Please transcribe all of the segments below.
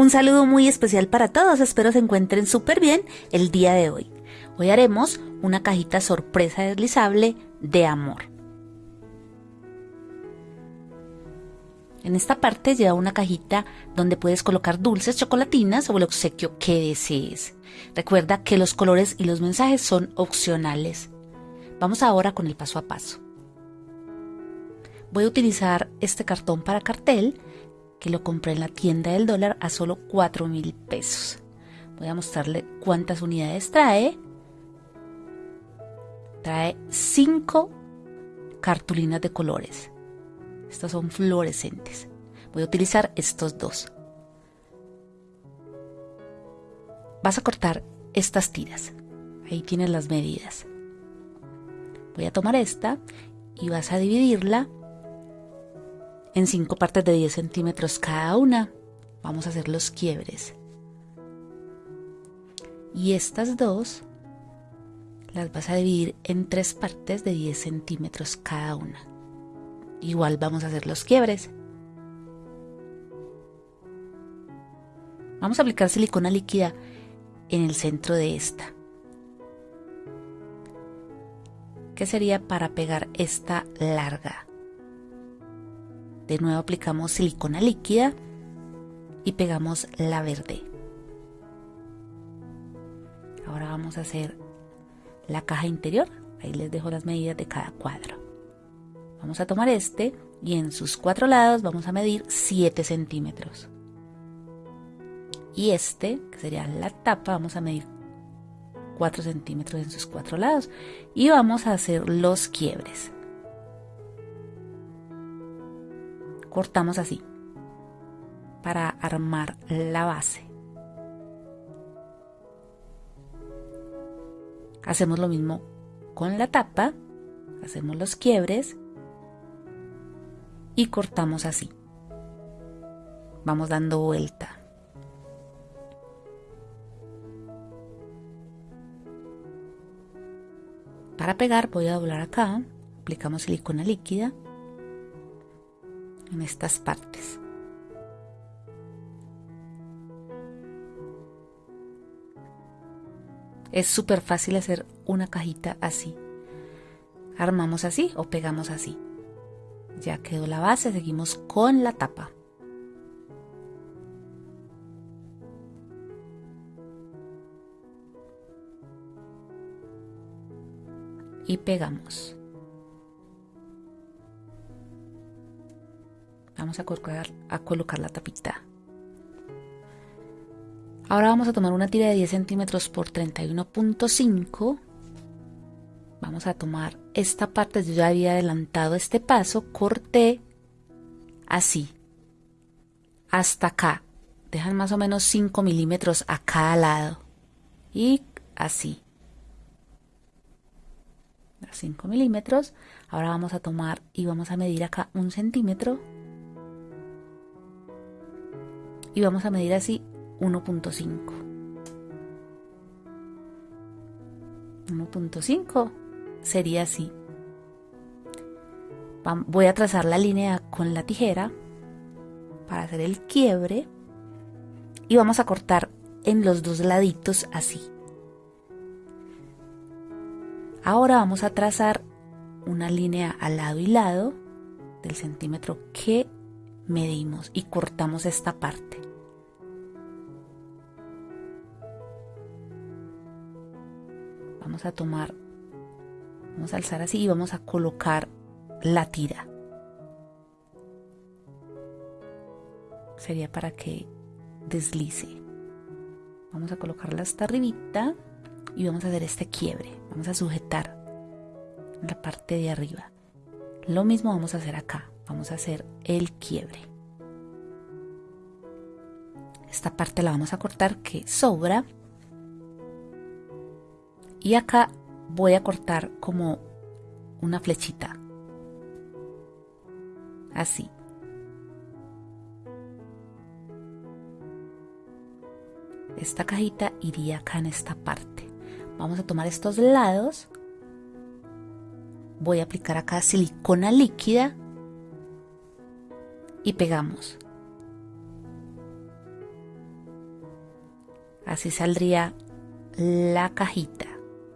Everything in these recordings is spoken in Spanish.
Un saludo muy especial para todos, espero se encuentren súper bien el día de hoy. Hoy haremos una cajita sorpresa deslizable de amor. En esta parte lleva una cajita donde puedes colocar dulces, chocolatinas o el obsequio que desees. Recuerda que los colores y los mensajes son opcionales. Vamos ahora con el paso a paso. Voy a utilizar este cartón para cartel que lo compré en la tienda del dólar a solo 4 mil pesos. Voy a mostrarle cuántas unidades trae. Trae 5 cartulinas de colores. Estas son fluorescentes. Voy a utilizar estos dos. Vas a cortar estas tiras. Ahí tienes las medidas. Voy a tomar esta y vas a dividirla en cinco partes de 10 centímetros cada una. Vamos a hacer los quiebres. Y estas dos las vas a dividir en tres partes de 10 centímetros cada una. Igual vamos a hacer los quiebres. Vamos a aplicar silicona líquida en el centro de esta. ¿Qué sería para pegar esta larga? De nuevo aplicamos silicona líquida y pegamos la verde. Ahora vamos a hacer la caja interior. Ahí les dejo las medidas de cada cuadro. Vamos a tomar este y en sus cuatro lados vamos a medir 7 centímetros. Y este, que sería la tapa, vamos a medir 4 centímetros en sus cuatro lados. Y vamos a hacer los quiebres. Cortamos así para armar la base. Hacemos lo mismo con la tapa, hacemos los quiebres y cortamos así. Vamos dando vuelta. Para pegar voy a doblar acá, aplicamos silicona líquida en estas partes. Es súper fácil hacer una cajita así. Armamos así o pegamos así. Ya quedó la base, seguimos con la tapa. Y pegamos. Vamos a colocar, a colocar la tapita. Ahora vamos a tomar una tira de 10 centímetros por 31.5. Vamos a tomar esta parte, yo ya había adelantado este paso, corté así, hasta acá. Dejan más o menos 5 milímetros a cada lado. Y así. 5 milímetros. Ahora vamos a tomar y vamos a medir acá un centímetro y vamos a medir así 1.5 1.5 sería así. Voy a trazar la línea con la tijera para hacer el quiebre y vamos a cortar en los dos laditos así. Ahora vamos a trazar una línea al lado y lado del centímetro que medimos y cortamos esta parte. Vamos a tomar, vamos a alzar así y vamos a colocar la tira. Sería para que deslice. Vamos a colocarla hasta arribita y vamos a hacer este quiebre. Vamos a sujetar la parte de arriba. Lo mismo vamos a hacer acá vamos a hacer el quiebre esta parte la vamos a cortar que sobra y acá voy a cortar como una flechita. Así. Esta cajita iría acá en esta parte. Vamos a tomar estos lados. Voy a aplicar acá silicona líquida. Y pegamos. Así saldría la cajita.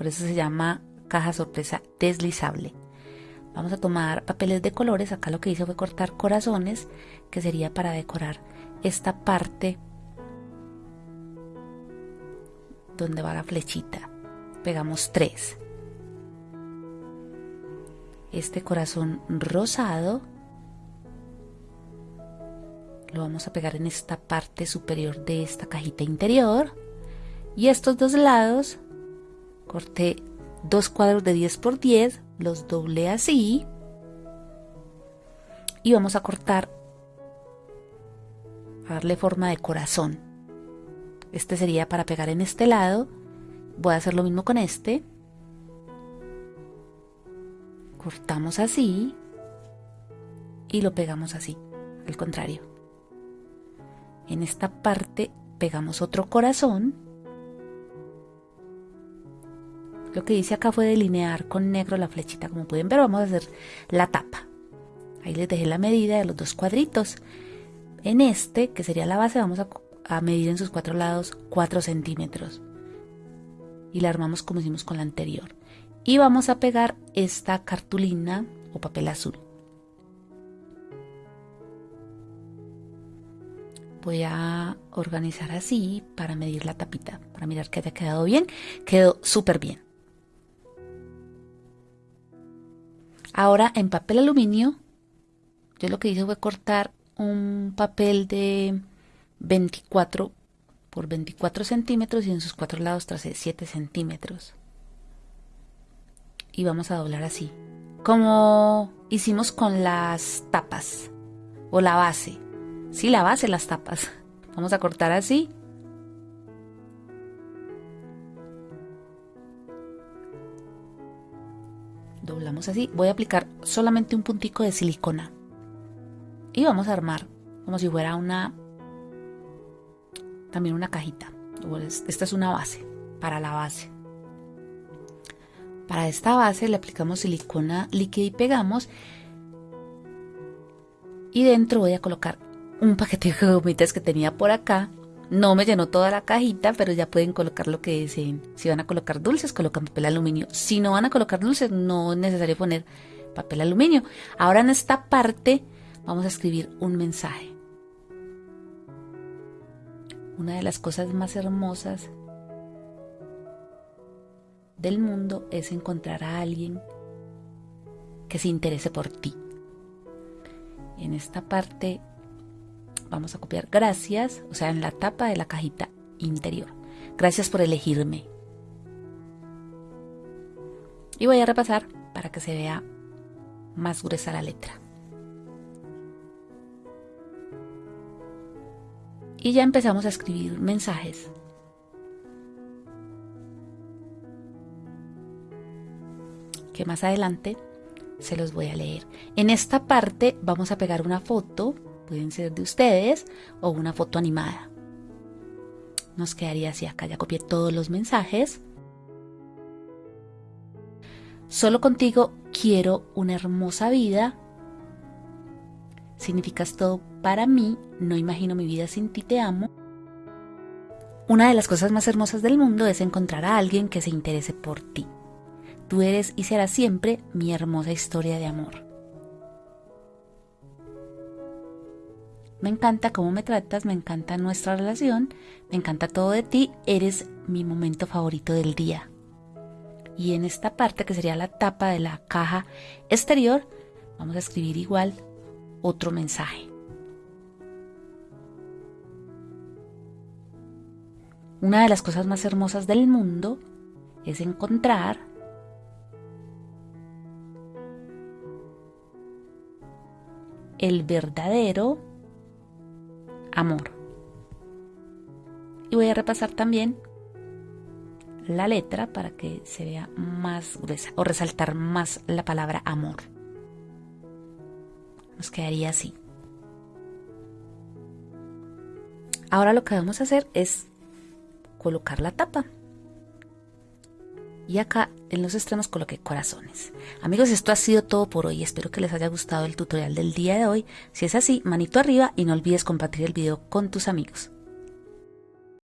Por eso se llama caja sorpresa deslizable. Vamos a tomar papeles de colores. Acá lo que hice fue cortar corazones, que sería para decorar esta parte donde va la flechita. Pegamos tres. Este corazón rosado lo vamos a pegar en esta parte superior de esta cajita interior. Y estos dos lados corté dos cuadros de 10 por 10, los doblé así. Y vamos a cortar, a darle forma de corazón. Este sería para pegar en este lado. Voy a hacer lo mismo con este. Cortamos así. Y lo pegamos así, al contrario. En esta parte pegamos otro corazón Lo que hice acá fue delinear con negro la flechita, como pueden ver, vamos a hacer la tapa. Ahí les dejé la medida de los dos cuadritos. En este, que sería la base, vamos a, medir en sus cuatro lados 4 centímetros. Y la armamos como hicimos con la anterior. Y vamos a pegar esta cartulina o papel azul. voy a organizar así para medir la tapita, para mirar que haya quedado bien. Quedó súper bien. Ahora en papel aluminio, yo lo que hice fue cortar un papel de 24 por 24 centímetros y en sus cuatro lados tracé 7 centímetros. Y vamos a doblar así, como hicimos con las tapas o la base. Sí, la base, las tapas. Vamos a cortar así así, voy a aplicar solamente un puntico de silicona. Y vamos a armar como si fuera una también una cajita. Esta es una base para la base. Para esta base le aplicamos silicona líquida y pegamos. Y dentro voy a colocar un paquete de gomitas que tenía por acá no me llenó toda la cajita, pero ya pueden colocar lo que deseen. Si van a colocar dulces, colocan papel aluminio. Si no van a colocar dulces, no es necesario poner papel aluminio. Ahora en esta parte vamos a escribir un mensaje. Una de las cosas más hermosas del mundo es encontrar a alguien que se interese por ti. En esta parte vamos a copiar gracias, o sea, en la tapa de la cajita interior. Gracias por elegirme. Y voy a repasar para que se vea más gruesa la letra. Y ya empezamos a escribir mensajes. Que más adelante se los voy a leer. En esta parte vamos a pegar una foto pueden ser de ustedes o una foto animada. Nos quedaría así acá, ya copié todos los mensajes. Solo contigo quiero una hermosa vida. Significas todo para mí, no imagino mi vida sin ti, te amo. Una de las cosas más hermosas del mundo es encontrar a alguien que se interese por ti. Tú eres y serás siempre mi hermosa historia de amor. Me encanta cómo me tratas, me encanta nuestra relación, me encanta todo de ti, eres mi momento favorito del día. Y en esta parte que sería la tapa de la caja exterior, vamos a escribir igual otro mensaje. Una de las cosas más hermosas del mundo es encontrar el verdadero amor. Y voy a repasar también la letra para que se vea más gruesa o resaltar más la palabra amor. Nos quedaría así. Ahora lo que vamos a hacer es colocar la tapa. Y acá en los extremos coloqué corazones. Amigos, esto ha sido todo por hoy. Espero que les haya gustado el tutorial del día de hoy. Si es así, manito arriba y no olvides compartir el video con tus amigos.